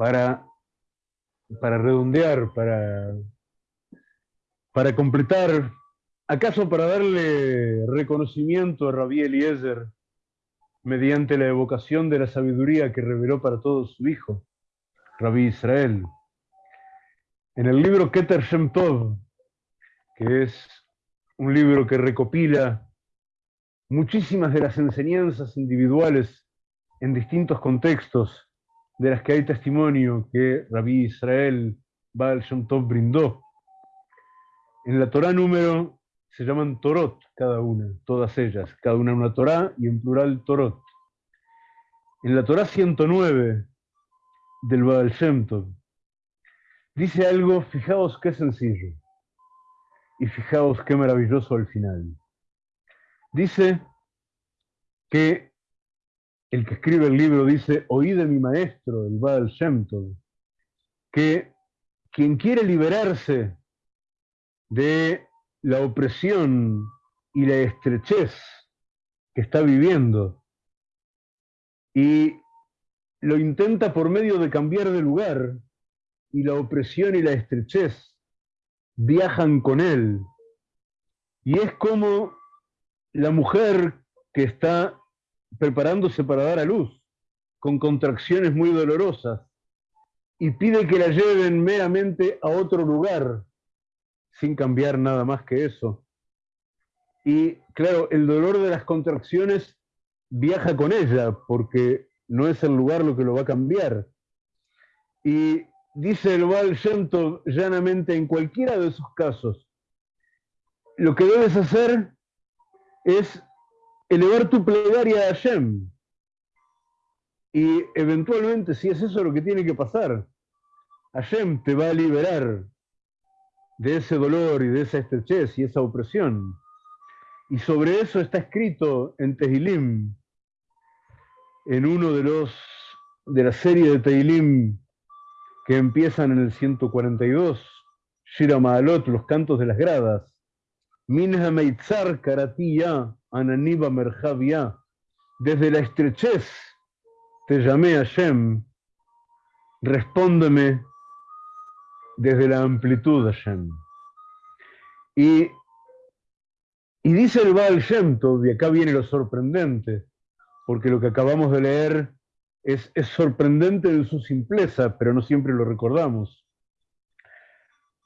para, para redondear, para, para completar, acaso para darle reconocimiento a Rabí Eliezer mediante la evocación de la sabiduría que reveló para todos su hijo, Rabí Israel. En el libro Keter Shem Tov, que es un libro que recopila muchísimas de las enseñanzas individuales en distintos contextos de las que hay testimonio que Rabí Israel Baal Shem Tov brindó. En la Torah número se llaman Torot cada una, todas ellas, cada una una Torah y en plural Torot. En la Torah 109 del Baal Shem Tov dice algo, fijaos qué sencillo y fijaos qué maravilloso al final. Dice que el que escribe el libro dice, oí de mi maestro, el Baal Shem que quien quiere liberarse de la opresión y la estrechez que está viviendo y lo intenta por medio de cambiar de lugar y la opresión y la estrechez viajan con él. Y es como la mujer que está preparándose para dar a luz, con contracciones muy dolorosas, y pide que la lleven meramente a otro lugar, sin cambiar nada más que eso. Y claro, el dolor de las contracciones viaja con ella, porque no es el lugar lo que lo va a cambiar. Y dice el Baal Shem llanamente en cualquiera de esos casos, lo que debes hacer es elevar tu plegaria a Hashem. Y eventualmente, si es eso lo que tiene que pasar, Hashem te va a liberar de ese dolor y de esa estrechez y esa opresión. Y sobre eso está escrito en Tehilim, en uno de los de la serie de Tehilim que empiezan en el 142, Shira Maalot, los cantos de las gradas. Desde la estrechez te llamé a Shem. Respóndeme desde la amplitud, Hashem. Y, y dice el Baal Shem Tov, y acá viene lo sorprendente, porque lo que acabamos de leer es, sorprendente en su simpleza, pero no siempre lo recordamos.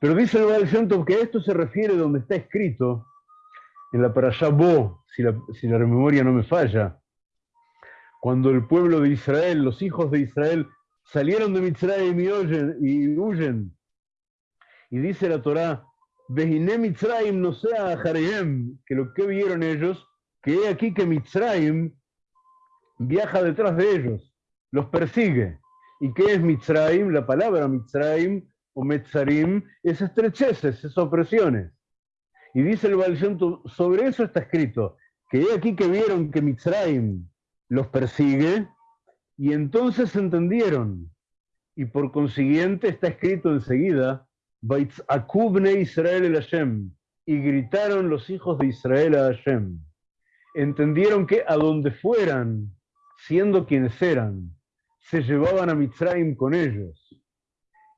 Pero dice el Baal que esto se refiere donde está escrito, en la Parashá Bo, si la, si memoria no me falla, cuando el pueblo de Israel, los hijos de Israel, salieron de Mitzrayim y huyen, y, huyen, y dice la Torá, Behine Mitzrayim no sea Jareem, que lo que vieron ellos, que he aquí que Mitzrayim viaja detrás de ellos los persigue. ¿Y qué es Mitzrayim? La palabra Mitzrayim o Metzarim es estrecheces, es opresiones. Y dice el Baal sobre eso está escrito, que he aquí que vieron que Mitzrayim los persigue, y entonces entendieron. Y por consiguiente está escrito enseguida, Israel el Hashem, y gritaron los hijos de Israel a Hashem. Entendieron que a donde fueran, siendo quienes eran, se llevaban a Mitzrayim con ellos.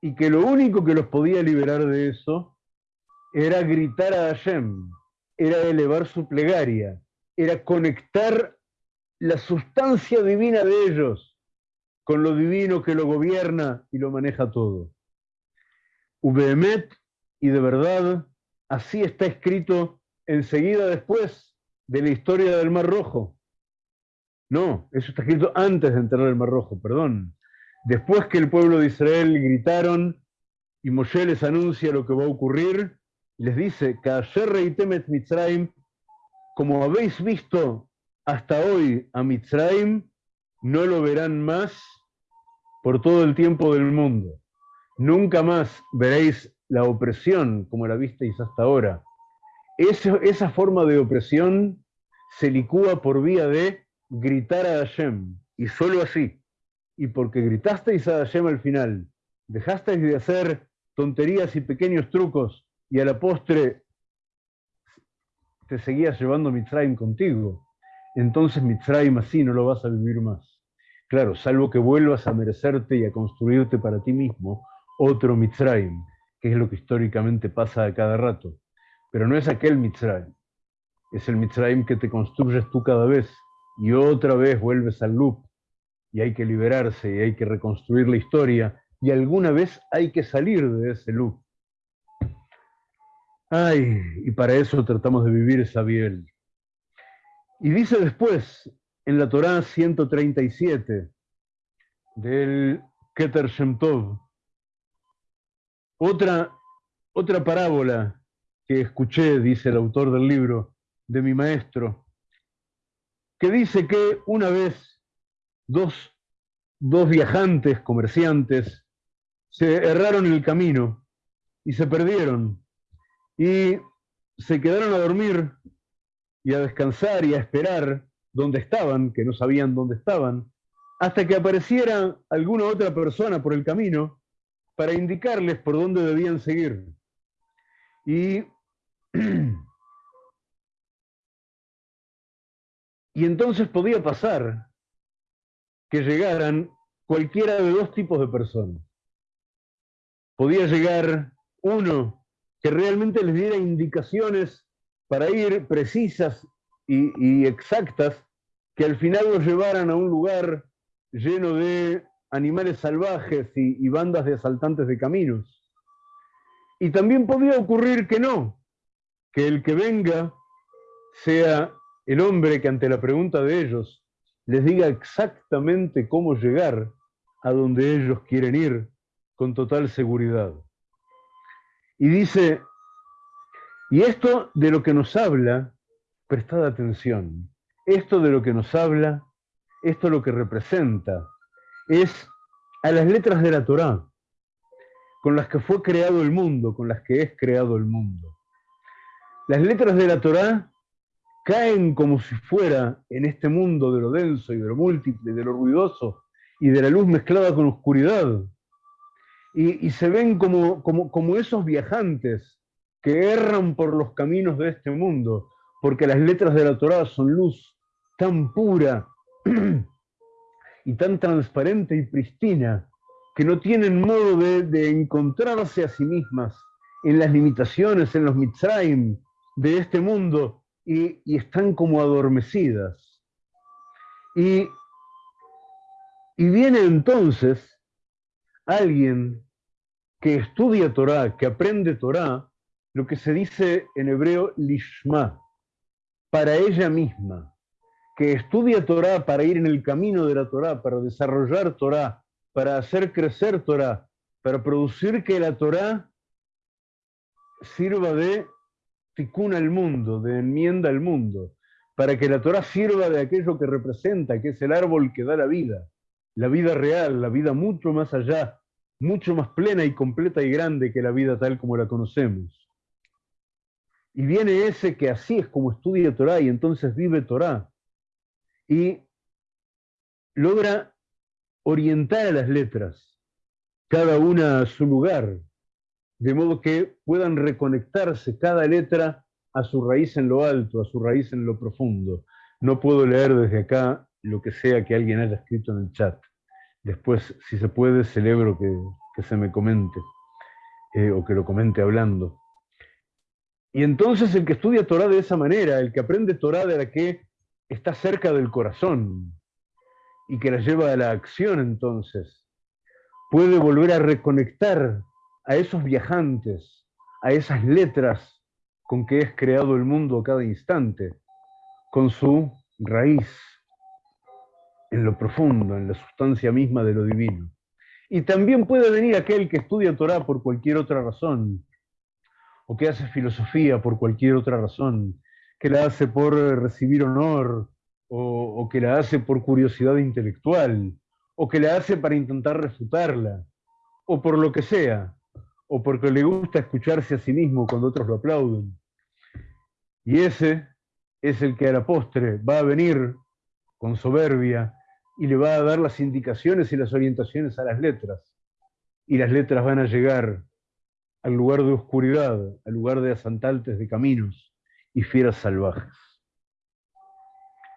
Y que lo único que los podía liberar de eso era gritar a Hashem, era elevar su plegaria, era conectar la sustancia divina de ellos con lo divino que lo gobierna y lo maneja todo. Ubehemet, y de verdad, así está escrito enseguida después de la historia del Mar Rojo. No, eso está escrito antes de entrar el Mar Rojo, perdón. Después que el pueblo de Israel gritaron y Moshe les anuncia lo que va a ocurrir, les dice, Temet Mitzrayim, como habéis visto hasta hoy a Mitzrayim, no lo verán más por todo el tiempo del mundo. Nunca más veréis la opresión como la visteis hasta ahora. esa forma de opresión se licúa por vía de gritar a Hashem, y solo así, y porque gritasteis a Hashem al final, dejasteis de hacer tonterías y pequeños trucos, y a la postre te seguías llevando Mitzrayim contigo, entonces Mitzrayim así no lo vas a vivir más. Claro, salvo que vuelvas a merecerte y a construirte para ti mismo otro Mitzrayim, que es lo que históricamente pasa a cada rato. Pero no es aquel Mitzrayim, es el Mitzrayim que te construyes tú cada vez y otra vez vuelves al loop y hay que liberarse y hay que reconstruir la historia y alguna vez hay que salir de ese loop. Ay, y para eso tratamos de vivir Sabiel. Y dice después, en la Torá 137 del Keter Shem Tov, otra, otra parábola que escuché, dice el autor del libro, de mi maestro, que dice que una vez dos, dos viajantes, comerciantes, se erraron el camino y se perdieron y se quedaron a dormir y a descansar y a esperar donde estaban, que no sabían dónde estaban, hasta que apareciera alguna otra persona por el camino para indicarles por dónde debían seguir. Y, y entonces podía pasar que llegaran cualquiera de dos tipos de personas. Podía llegar uno que realmente les diera indicaciones para ir precisas y, exactas, que al final los llevaran a un lugar lleno de animales salvajes y, y, bandas de asaltantes de caminos. Y también podía ocurrir que no, que el que venga sea el hombre que ante la pregunta de ellos les diga exactamente cómo llegar a donde ellos quieren ir con total seguridad. Y dice, y esto de lo que nos habla, prestad atención, esto de lo que nos habla, esto lo que representa, es a las letras de la Torá, con las que fue creado el mundo, con las que es creado el mundo. Las letras de la Torá caen como si fuera en este mundo de lo denso y de lo múltiple, de lo ruidoso y de la luz mezclada con oscuridad, y, se ven como, como, como esos viajantes que erran por los caminos de este mundo, porque las letras de la Torá son luz tan pura y tan transparente y pristina, que no tienen modo de, encontrarse a sí mismas en las limitaciones, en los mitzrayim de este mundo, y, están como adormecidas. Y, y viene entonces alguien que estudia Torah, que aprende Torah, lo que se dice en hebreo lishma, para ella misma, que estudia Torah para ir en el camino de la Torah, para desarrollar Torah, para hacer crecer Torah, para producir que la Torah sirva de ticuna al mundo, de enmienda al mundo, para que la Torah sirva de aquello que representa, que es el árbol que da la vida, la vida real, la vida mucho más allá mucho más plena y completa y grande que la vida tal como la conocemos. Y viene ese que así es como estudia Torah y entonces vive Torah. Y logra orientar a las letras, cada una a su lugar, de modo que puedan reconectarse cada letra a su raíz en lo alto, a su raíz en lo profundo. No puedo leer desde acá lo que sea que alguien haya escrito en el chat. Después, si se puede, celebro que, se me comente eh, o que lo comente hablando. Y entonces el que estudia Torah de esa manera, el que aprende Torah de la que está cerca del corazón y que la lleva a la acción entonces, puede volver a reconectar a esos viajantes, a esas letras con que es creado el mundo a cada instante, con su raíz, en lo profundo, en la sustancia misma de lo divino. Y también puede venir aquel que estudia Torah por cualquier otra razón, o que hace filosofía por cualquier otra razón, que la hace por recibir honor, o, o que la hace por curiosidad intelectual, o que la hace para intentar refutarla, o por lo que sea, o porque le gusta escucharse a sí mismo cuando otros lo aplauden. Y ese es el que a la postre va a venir con soberbia y le va a dar las indicaciones y las orientaciones a las letras. Y las letras van a llegar al lugar de oscuridad, al lugar de asaltantes de caminos y fieras salvajes.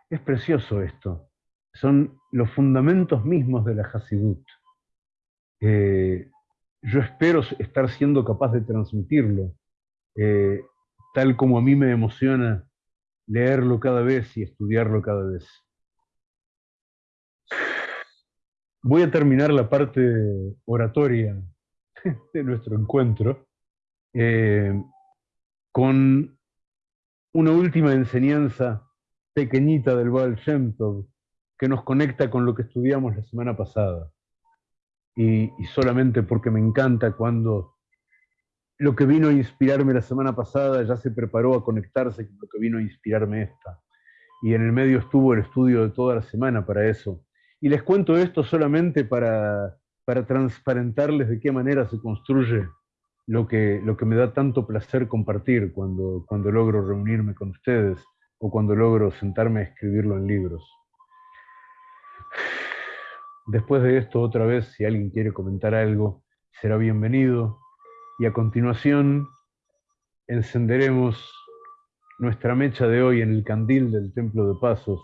Es precioso esto, son los fundamentos mismos de la Hasidut. Yo espero estar siendo capaz de transmitirlo, eh, tal como a mí me emociona leerlo cada vez y estudiarlo cada vez. Voy a terminar la parte oratoria de nuestro encuentro eh, con una última enseñanza pequeñita del Baal Shem Tov que nos conecta con lo que estudiamos la semana pasada. Y, solamente porque me encanta cuando lo que vino a inspirarme la semana pasada ya se preparó a conectarse con lo que vino a inspirarme esta. Y en el medio estuvo el estudio de toda la semana para eso. Y les cuento esto solamente para, para transparentarles de qué manera se construye lo que, lo que me da tanto placer compartir cuando, cuando logro reunirme con ustedes o cuando logro sentarme a escribirlo en libros. Después de esto, otra vez, si alguien quiere comentar algo, será bienvenido. Y a continuación, encenderemos nuestra mecha de hoy en el candil del Templo de Pasos,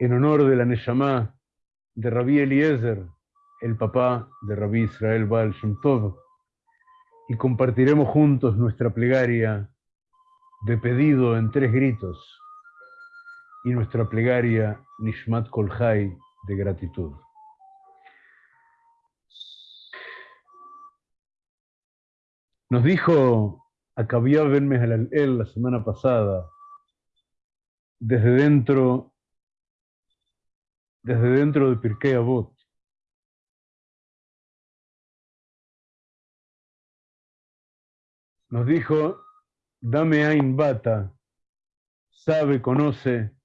en honor de la Neyamá de Rabí Eliezer, el papá de Rabí Israel Baal Shem Tov, y compartiremos juntos nuestra plegaria de pedido en tres gritos y nuestra plegaria Nishmat Kolhai de gratitud. Nos dijo Akabia Ben Mehalal la semana pasada, desde dentro, desde dentro de Pirkei Avot, nos dijo, dame Ain Bata, sabe, conoce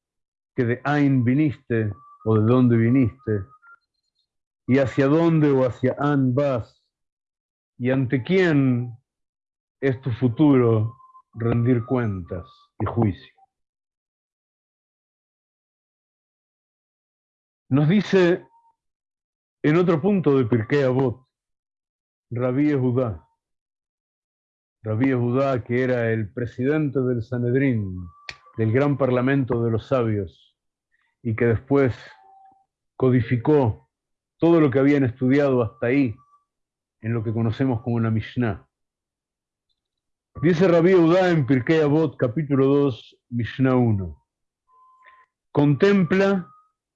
que de Ain viniste o de dónde viniste, y hacia dónde o hacia An vas, y ante quién es tu futuro rendir cuentas y juicio. Nos dice en otro punto de Pirkei Avot, Rabí Judá, Rabí Judá que era el presidente del Sanedrín, del gran parlamento de los sabios, y que después codificó todo lo que habían estudiado hasta ahí en lo que conocemos como la Mishnah. Dice Rabí Udá en Pirkei Avot, capítulo 2, Mishnah 1. Contempla,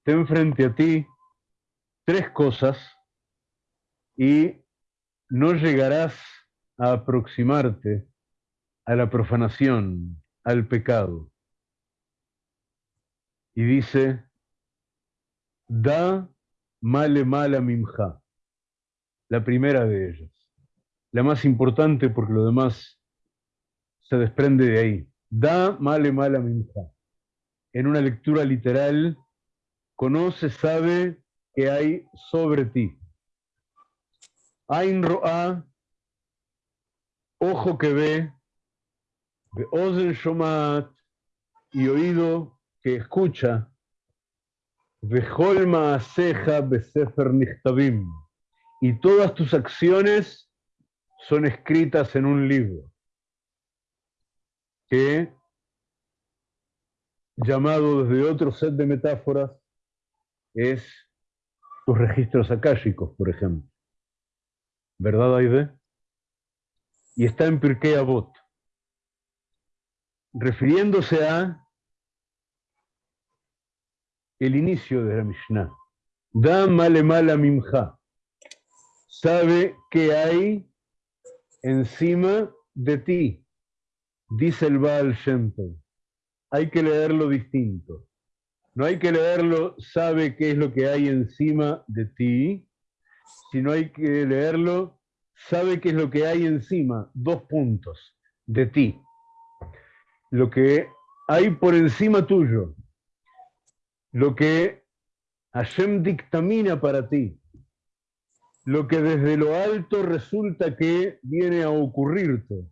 ten frente a ti tres cosas y no llegarás a aproximarte a la profanación, al pecado. Y dice, Da male mala mimja. La primera de ellas. La más importante porque lo demás se desprende de ahí. Da male mala mimja. En una lectura literal, conoce, sabe que hay sobre ti. Ain ro'a, ojo que ve, ozen shomat, y oído que escucha, Vejolma ceja besefer nichtabim. Y todas tus acciones son escritas en un libro que, llamado desde otro set de metáforas, es tus registros akáshicos, por ejemplo. ¿Verdad, Aide? Y está en Pirkei Avot, refiriéndose a el inicio de la Mishnah. Da male mala mimja. Sabe que hay encima de ti, dice el Baal Shem Hay que leerlo distinto. No hay que leerlo, sabe qué es lo que hay encima de ti, sino hay que leerlo, sabe qué es lo que hay encima, dos puntos, de ti. Lo que hay por encima tuyo, lo que Hashem dictamina para ti, lo que desde lo alto resulta que viene a ocurrirte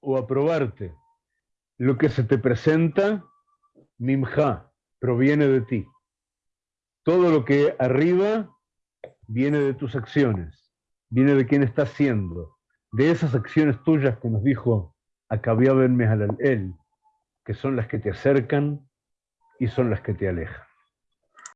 o a probarte, lo que se te presenta, mimja, proviene de ti. Todo lo que arriba viene de tus acciones, viene de quien estás siendo, de esas acciones tuyas que nos dijo Akabia Ben él, que son las que te acercan y son las que te alejan.